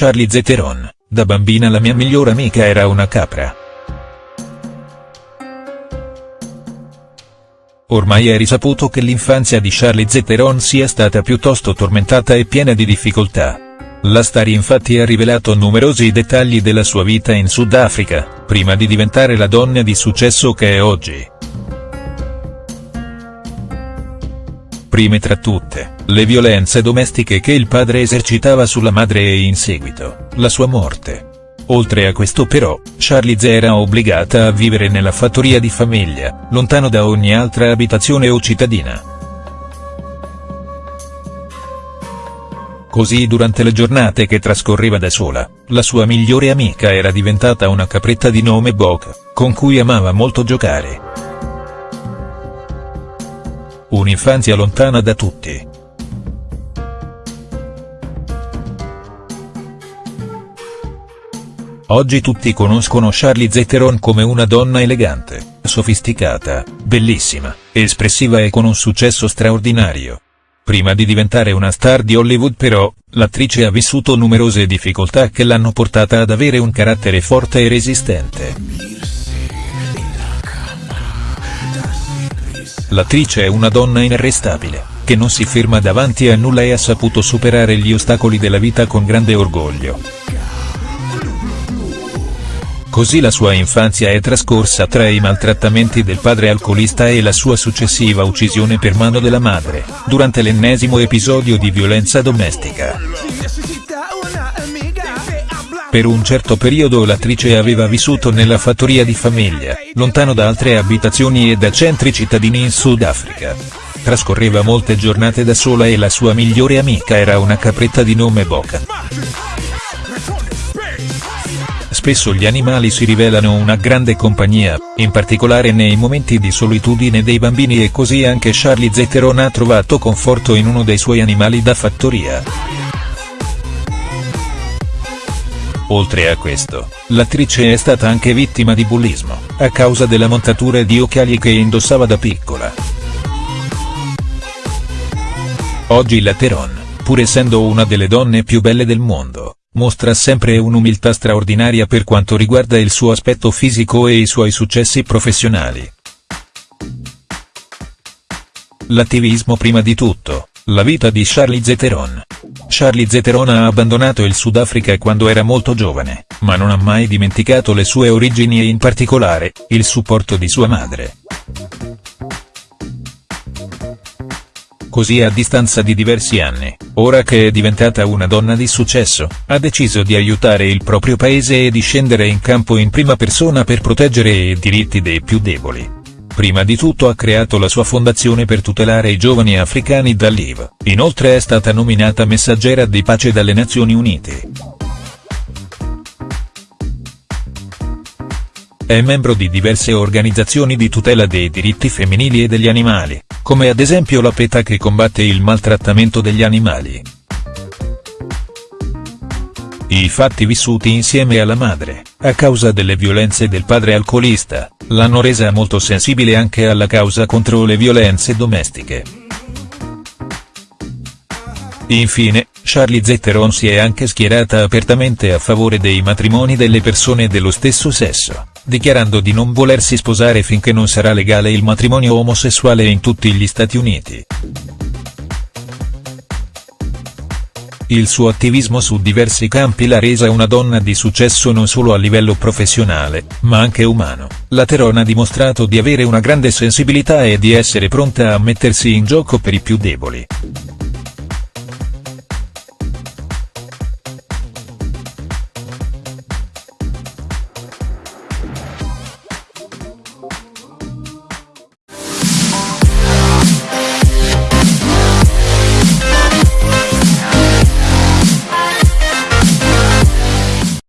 Charlize Theron, da bambina la mia migliore amica era una capra. Ormai è risaputo che l'infanzia di Charlize Theron sia stata piuttosto tormentata e piena di difficoltà. La star infatti ha rivelato numerosi dettagli della sua vita in Sudafrica, prima di diventare la donna di successo che è oggi. Prime tra tutte, le violenze domestiche che il padre esercitava sulla madre e in seguito, la sua morte. Oltre a questo però, Charlize era obbligata a vivere nella fattoria di famiglia, lontano da ogni altra abitazione o cittadina. Così durante le giornate che trascorreva da sola, la sua migliore amica era diventata una capretta di nome Bok, con cui amava molto giocare. Un'infanzia lontana da tutti. Oggi tutti conoscono Charlize Theron come una donna elegante, sofisticata, bellissima, espressiva e con un successo straordinario. Prima di diventare una star di Hollywood però, l'attrice ha vissuto numerose difficoltà che l'hanno portata ad avere un carattere forte e resistente. L'attrice è una donna inarrestabile, che non si ferma davanti a nulla e ha saputo superare gli ostacoli della vita con grande orgoglio. Così la sua infanzia è trascorsa tra i maltrattamenti del padre alcolista e la sua successiva uccisione per mano della madre, durante l'ennesimo episodio di violenza domestica. Per un certo periodo l'attrice aveva vissuto nella fattoria di famiglia, lontano da altre abitazioni e da centri cittadini in Sudafrica. Trascorreva molte giornate da sola e la sua migliore amica era una capretta di nome Boca. Spesso gli animali si rivelano una grande compagnia, in particolare nei momenti di solitudine dei bambini e così anche Charlie Theron ha trovato conforto in uno dei suoi animali da fattoria. Oltre a questo, l'attrice è stata anche vittima di bullismo, a causa della montatura di occhiali che indossava da piccola. Oggi la Theron, pur essendo una delle donne più belle del mondo, mostra sempre un'umiltà straordinaria per quanto riguarda il suo aspetto fisico e i suoi successi professionali. L'attivismo prima di tutto, la vita di Charlie Theron. Charlie Theron ha abbandonato il Sudafrica quando era molto giovane, ma non ha mai dimenticato le sue origini e in particolare, il supporto di sua madre. Così a distanza di diversi anni, ora che è diventata una donna di successo, ha deciso di aiutare il proprio paese e di scendere in campo in prima persona per proteggere i diritti dei più deboli. Prima di tutto ha creato la sua fondazione per tutelare i giovani africani dall'IV, inoltre è stata nominata messaggera di pace dalle Nazioni Unite. È membro di diverse organizzazioni di tutela dei diritti femminili e degli animali, come ad esempio la PETA che combatte il maltrattamento degli animali. I fatti vissuti insieme alla madre, a causa delle violenze del padre alcolista, l'hanno resa molto sensibile anche alla causa contro le violenze domestiche. Infine, Charlie Theron si è anche schierata apertamente a favore dei matrimoni delle persone dello stesso sesso dichiarando di non volersi sposare finché non sarà legale il matrimonio omosessuale in tutti gli Stati Uniti. Il suo attivismo su diversi campi l'ha resa una donna di successo non solo a livello professionale, ma anche umano. La Teron ha dimostrato di avere una grande sensibilità e di essere pronta a mettersi in gioco per i più deboli.